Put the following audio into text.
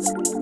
Thanks.